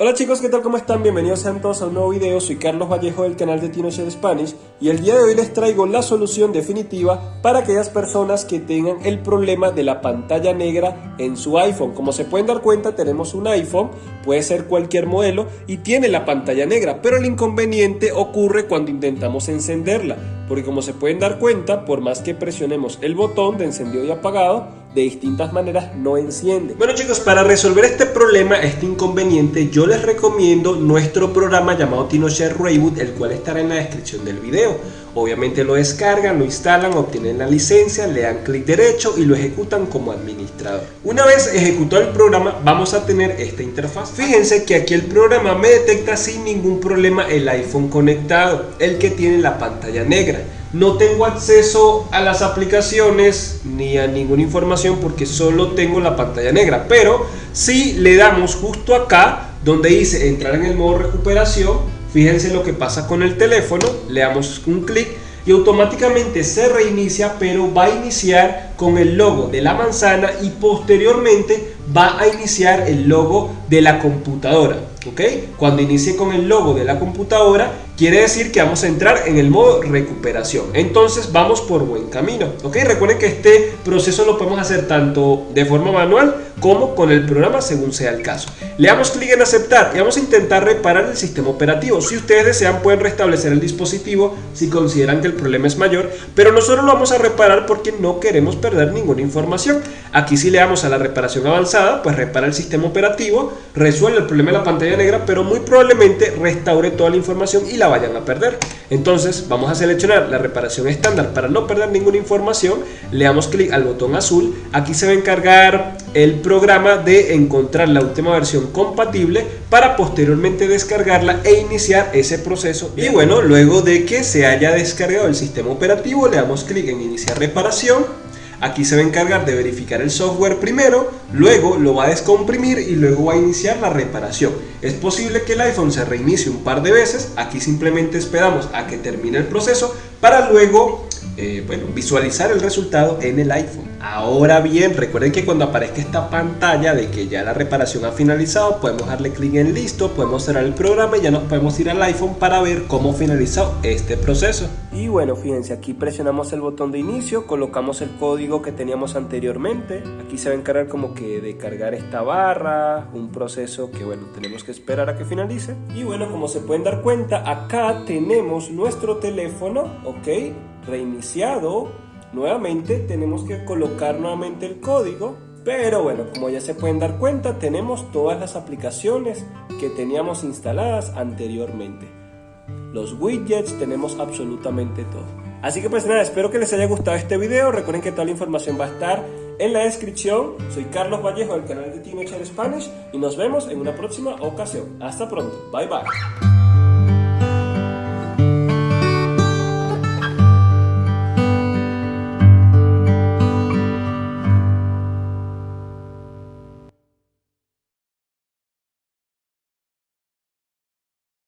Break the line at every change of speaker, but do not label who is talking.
Hola chicos, ¿qué tal? ¿Cómo están? Bienvenidos sean todos a un nuevo video. Soy Carlos Vallejo del canal de TinoShare Spanish y el día de hoy les traigo la solución definitiva para aquellas personas que tengan el problema de la pantalla negra en su iPhone. Como se pueden dar cuenta, tenemos un iPhone, puede ser cualquier modelo y tiene la pantalla negra, pero el inconveniente ocurre cuando intentamos encenderla, porque como se pueden dar cuenta, por más que presionemos el botón de encendido y apagado, de distintas maneras no enciende. Bueno chicos, para resolver este problema, este inconveniente, yo les recomiendo nuestro programa llamado TinoShare Reboot, el cual estará en la descripción del video. Obviamente lo descargan, lo instalan, obtienen la licencia, le dan clic derecho y lo ejecutan como administrador. Una vez ejecutado el programa, vamos a tener esta interfaz. Fíjense que aquí el programa me detecta sin ningún problema el iPhone conectado, el que tiene la pantalla negra. No tengo acceso a las aplicaciones ni a ninguna información porque solo tengo la pantalla negra. Pero si le damos justo acá donde dice entrar en el modo recuperación, fíjense lo que pasa con el teléfono, le damos un clic y automáticamente se reinicia pero va a iniciar con el logo de la manzana y posteriormente va a iniciar el logo de la computadora. ¿ok? Cuando inicie con el logo de la computadora quiere decir que vamos a entrar en el modo recuperación. Entonces vamos por buen camino. ¿ok? Recuerden que este proceso lo podemos hacer tanto de forma manual como con el programa según sea el caso. Le damos clic en aceptar y vamos a intentar reparar el sistema operativo. Si ustedes desean pueden restablecer el dispositivo si consideran que el problema es mayor, pero nosotros lo vamos a reparar porque no queremos perder ninguna información. Aquí si le damos a la reparación avanzada, pues repara el sistema operativo, resuelve el problema de la pantalla negra, pero muy probablemente restaure toda la información y la vayan a perder. Entonces vamos a seleccionar la reparación estándar para no perder ninguna información, le damos clic al botón azul, aquí se va a encargar el programa de encontrar la última versión compatible para posteriormente descargarla e iniciar ese proceso. Y bueno, luego de que se haya descargado el sistema operativo, le damos clic en iniciar reparación Aquí se va a encargar de verificar el software primero, luego lo va a descomprimir y luego va a iniciar la reparación. Es posible que el iPhone se reinicie un par de veces, aquí simplemente esperamos a que termine el proceso para luego eh, bueno, visualizar el resultado en el iPhone. Ahora bien, recuerden que cuando aparezca esta pantalla de que ya la reparación ha finalizado, podemos darle clic en listo, podemos cerrar el programa y ya nos podemos ir al iPhone para ver cómo finalizó este proceso. Y bueno, fíjense, aquí presionamos el botón de inicio, colocamos el código que teníamos anteriormente. Aquí se va a encargar como que de cargar esta barra, un proceso que bueno, tenemos que esperar a que finalice. Y bueno, como se pueden dar cuenta, acá tenemos nuestro teléfono, ok, reiniciado. Nuevamente tenemos que colocar nuevamente el código. Pero bueno, como ya se pueden dar cuenta, tenemos todas las aplicaciones que teníamos instaladas anteriormente. Los widgets, tenemos absolutamente todo. Así que pues nada, espero que les haya gustado este video. Recuerden que toda la información va a estar en la descripción. Soy Carlos Vallejo del canal de Teenager Spanish y nos vemos en una próxima ocasión. Hasta pronto. Bye bye.